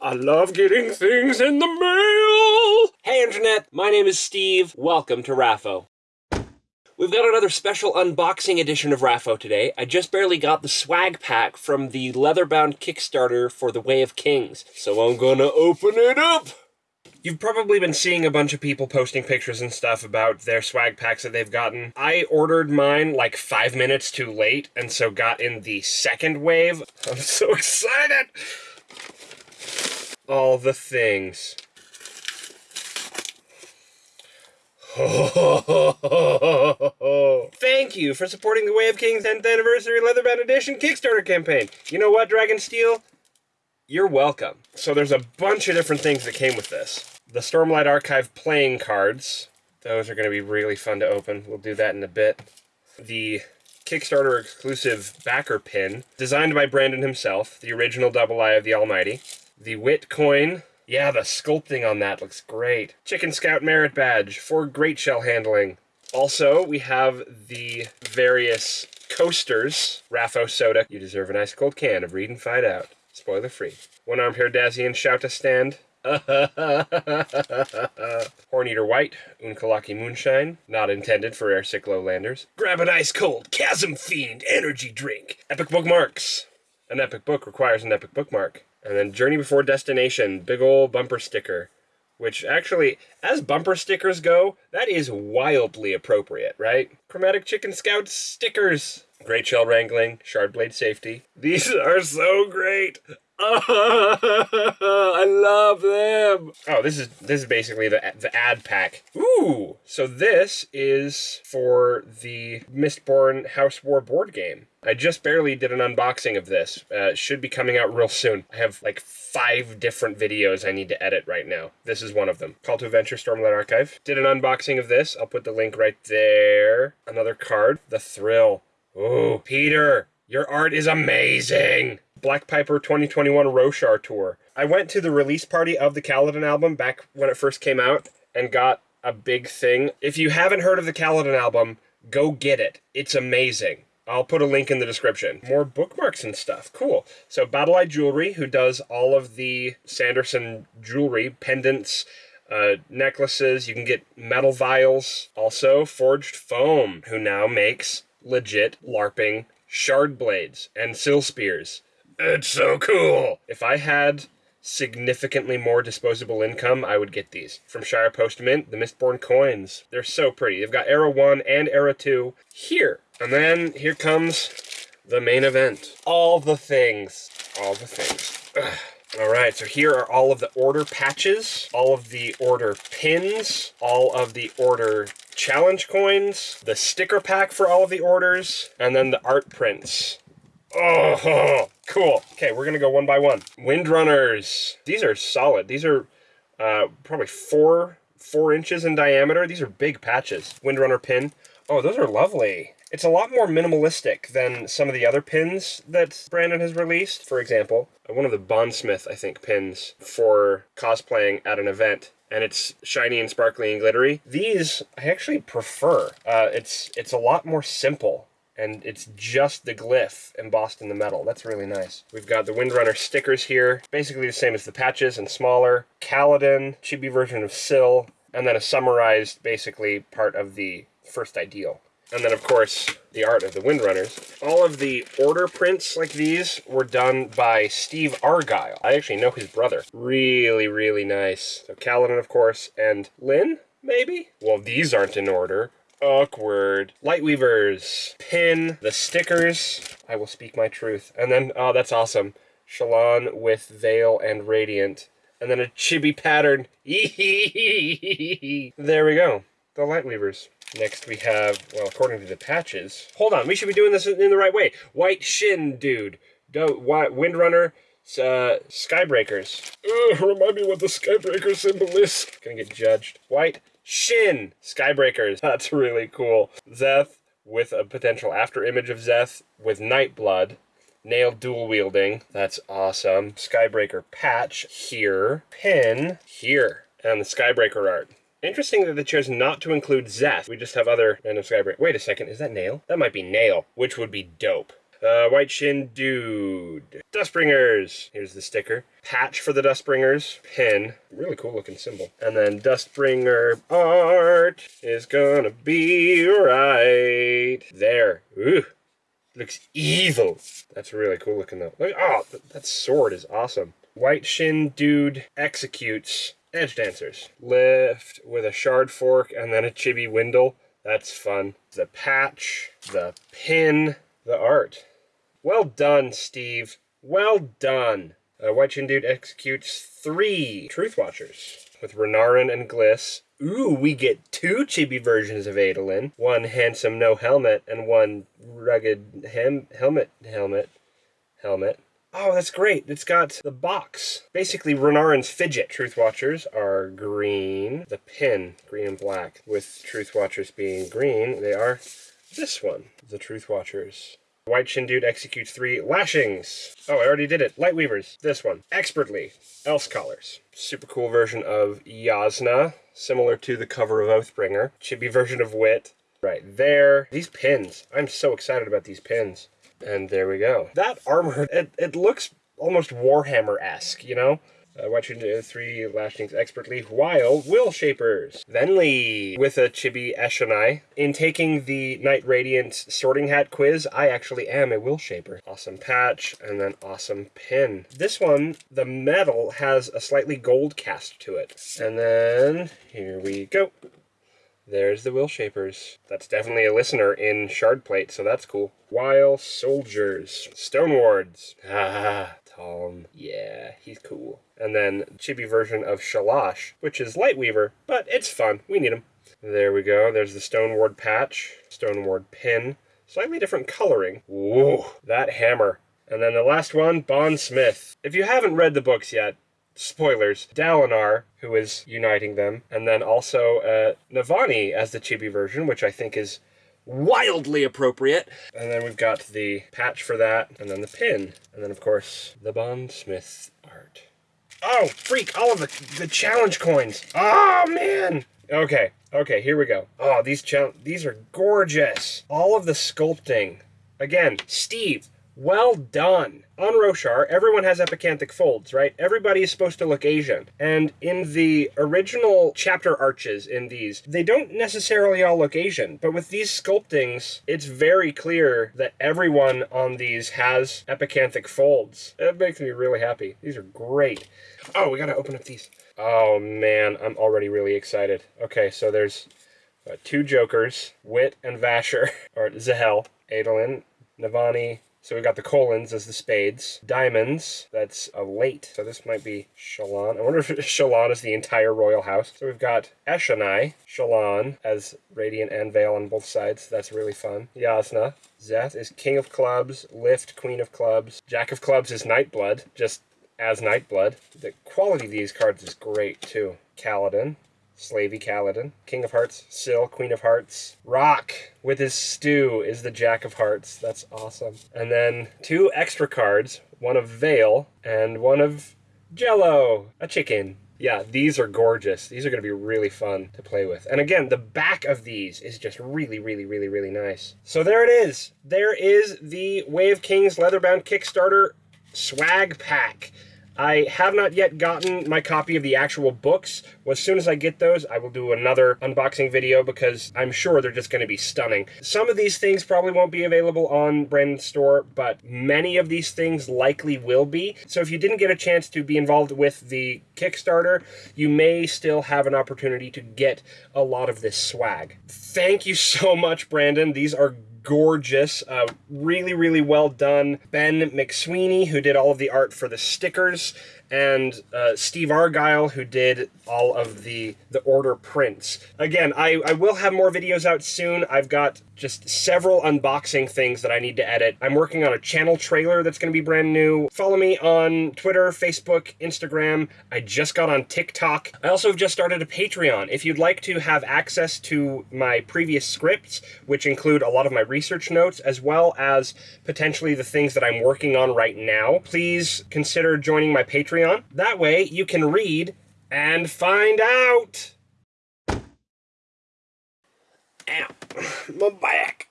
I love getting things in the mail. Hey, Internet. My name is Steve. Welcome to Raffo. We've got another special unboxing edition of Raffo today. I just barely got the swag pack from the leather-bound Kickstarter for The Way of Kings, so I'm gonna open it up. You've probably been seeing a bunch of people posting pictures and stuff about their swag packs that they've gotten. I ordered mine like five minutes too late, and so got in the second wave. I'm so excited! All the things. Thank you for supporting the Way of Kings 10th Anniversary Leatherbound Edition Kickstarter campaign. You know what, Dragonsteel? You're welcome. So there's a bunch of different things that came with this. The Stormlight Archive playing cards. Those are going to be really fun to open. We'll do that in a bit. The Kickstarter exclusive backer pin, designed by Brandon himself, the original Double Eye of the Almighty. The Wit coin. Yeah, the sculpting on that looks great. Chicken Scout Merit Badge for great shell handling. Also, we have the various coasters. Raffo Soda. You deserve a nice cold can of Read and Find Out. Spoiler free. One armed Herdazian shout a stand. Horn Eater White, Unkalaki Moonshine, not intended for airsick lowlanders. Grab an ice cold Chasm Fiend energy drink. Epic bookmarks. An epic book requires an epic bookmark. And then Journey Before Destination, big ol' bumper sticker. Which actually, as bumper stickers go, that is wildly appropriate, right? Chromatic Chicken Scout stickers. Great Shell Wrangling, Shard Blade Safety. These are so great. I love them. Oh, this is this is basically the the ad pack. Ooh, so this is for the Mistborn House War board game. I just barely did an unboxing of this. Uh, should be coming out real soon. I have like five different videos I need to edit right now. This is one of them. Call to Adventure Stormlight Archive. Did an unboxing of this. I'll put the link right there. Another card. The Thrill. Ooh, Peter, your art is amazing. Black Piper 2021 Roshar Tour. I went to the release party of the Kaladin album back when it first came out and got a big thing. If you haven't heard of the Kaladin album, go get it. It's amazing. I'll put a link in the description. More bookmarks and stuff. Cool. So Badali Jewelry, who does all of the Sanderson jewelry, pendants, uh, necklaces. You can get metal vials. Also, Forged Foam, who now makes legit LARPing shard blades and Syl spears. It's so cool. If I had significantly more disposable income, I would get these. From Shire Post Mint, the Mistborn coins. They're so pretty. They've got Era 1 and Era 2 here. And then here comes the main event. All the things. All the things. Ugh. All right, so here are all of the order patches, all of the order pins, all of the order challenge coins, the sticker pack for all of the orders, and then the art prints. Oh, cool. Okay, we're going to go one by one. Windrunners. These are solid. These are uh, probably four four inches in diameter. These are big patches. Windrunner pin. Oh, those are lovely. It's a lot more minimalistic than some of the other pins that Brandon has released. For example, one of the Bondsmith, I think, pins for cosplaying at an event and it's shiny and sparkly and glittery. These I actually prefer. Uh, it's it's a lot more simple and it's just the glyph embossed in the metal. That's really nice. We've got the Windrunner stickers here, basically the same as the patches and smaller. Kaladin, chibi version of Syl, and then a summarized, basically, part of the first ideal. And then, of course, the art of the Windrunners. All of the order prints like these were done by Steve Argyle. I actually know his brother. Really, really nice. So Kaladin, of course, and Lyn, maybe? Well, these aren't in order. Awkward. Lightweavers. Pin. The stickers. I will speak my truth. And then, oh, that's awesome. Shallan with Veil and Radiant. And then a chibi pattern. there we go. The Lightweavers. Next we have, well, according to the patches. Hold on, we should be doing this in the right way. White Shin Dude. Do, Windrunner. Uh, Skybreakers. Ugh, remind me what the Skybreaker symbol is. Gonna get judged. White Shin Skybreakers. That's really cool. Szeth with a potential after image of Szeth with Nightblood. Nale dual wielding. That's awesome. Skybreaker patch here. Pin here. And the Skybreaker art. Interesting that they chose not to include Szeth. We just have other random Skybreaker. Wait a second, is that Nale? That might be Nale, which would be dope. Uh, White Shin Dude. Dustbringers. Here's the sticker. Patch for the Dustbringers. Pin. Really cool looking symbol. And then Dustbringer art is gonna be right there. Ooh. Looks evil. That's really cool looking though. Look, oh, th that sword is awesome. White Shin Dude executes edge dancers. Lift with a shard fork and then a chibi Wyndle. That's fun. The patch, the pin, the art. Well done, Steve. Well done. Uh, White Shin Dude executes three Truth Watchers with Renarin and Glys. Ooh, we get two chibi versions of Adolin. One handsome no helmet and one rugged hem helmet helmet helmet. Oh, that's great. It's got the box. Basically, Renarin's fidget. Truth Watchers are green. The pin, green and black. With Truth Watchers being green, they are this one. The Truth Watchers. White Shin Dude executes three lashings. Oh, I already did it. Light Weavers. This one. Expertly. Elsecallers. Super cool version of Jasnah, similar to the cover of Oathbringer. Chibi version of Wit. Right there. These pins. I'm so excited about these pins. And there we go. That armor, it, it looks almost Warhammer-esque, you know? Uh, the three lashings expertly while Will Shapers. Venly with a chibi Eshonai. In taking the Knight Radiant sorting hat quiz, I actually am a Will Shaper. Awesome patch and then awesome pin. This one, the metal has a slightly gold cast to it. And then here we go. There's the Will Shapers. That's definitely a listener in Shardplate, so that's cool. While Soldiers. Stone Wards. Ah, Taln. Yeah, he's cool. And then chibi version of Shalash, which is Lightweaver, but it's fun. We need him. There we go. There's the Stone Ward patch, Stone Ward pin. Slightly different coloring. Whoa, that hammer. And then the last one, Bond Smith. If you haven't read the books yet, spoilers, Dalinar, who is uniting them, and then also uh, Navani as the chibi version, which I think is wildly appropriate. And then we've got the patch for that, and then the pin, and then of course the Bond Smith art. Oh, freak, all of the, the challenge coins. Oh, man. Okay, okay, here we go. Oh, these these are gorgeous. All of the sculpting. Again, Steve, well done. On Roshar, everyone has epicanthic folds, right? Everybody is supposed to look Asian. And in the original chapter arches in these, they don't necessarily all look Asian. But with these sculptings, it's very clear that everyone on these has epicanthic folds. It makes me really happy. These are great. Oh, we gotta open up these. Oh man, I'm already really excited. Okay, so there's uh, two Jokers, Wit and Vasher, or Zahel, Adolin, Navani, so we got the Kholins as the spades. Diamonds, that's a late. So this might be Shallan. I wonder if Shallan is the entire royal house. So we've got Eshonai, Shallan as Radiant and Veil on both sides. That's really fun. Jasnah. Szeth is King of Clubs. Lift, Queen of Clubs. Jack of Clubs is Nightblood, just as Nightblood. The quality of these cards is great too. Kaladin. Slavey Kaladin. King of Hearts, Syl, Queen of Hearts. Rock with his stew is the Jack of Hearts. That's awesome. And then two extra cards, one of Veil and one of Jello, a chicken. Yeah, these are gorgeous. These are going to be really fun to play with. And again, the back of these is just really, really, really, really nice. So there it is. There is the of Kings Leatherbound Kickstarter swag pack. I have not yet gotten my copy of the actual books. Well, as soon as I get those, I will do another unboxing video because I'm sure they're just going to be stunning. Some of these things probably won't be available on Brandon's store, but many of these things likely will be. So if you didn't get a chance to be involved with the Kickstarter, you may still have an opportunity to get a lot of this swag. Thank you so much, Brandon. These are gorgeous. Uh, really, really well done. Ben McSweeney, who did all of the art for the stickers, and uh, Steve Argyle, who did all of the the order prints. Again, I, I will have more videos out soon. I've got just several unboxing things that I need to edit. I'm working on a channel trailer that's going to be brand new. Follow me on Twitter, Facebook, Instagram. I just got on TikTok. I also have just started a Patreon. If you'd like to have access to my previous scripts, which include a lot of my research notes, as well as potentially the things that I'm working on right now, please consider joining my Patreon. That way you can read and find out. Ow, my back.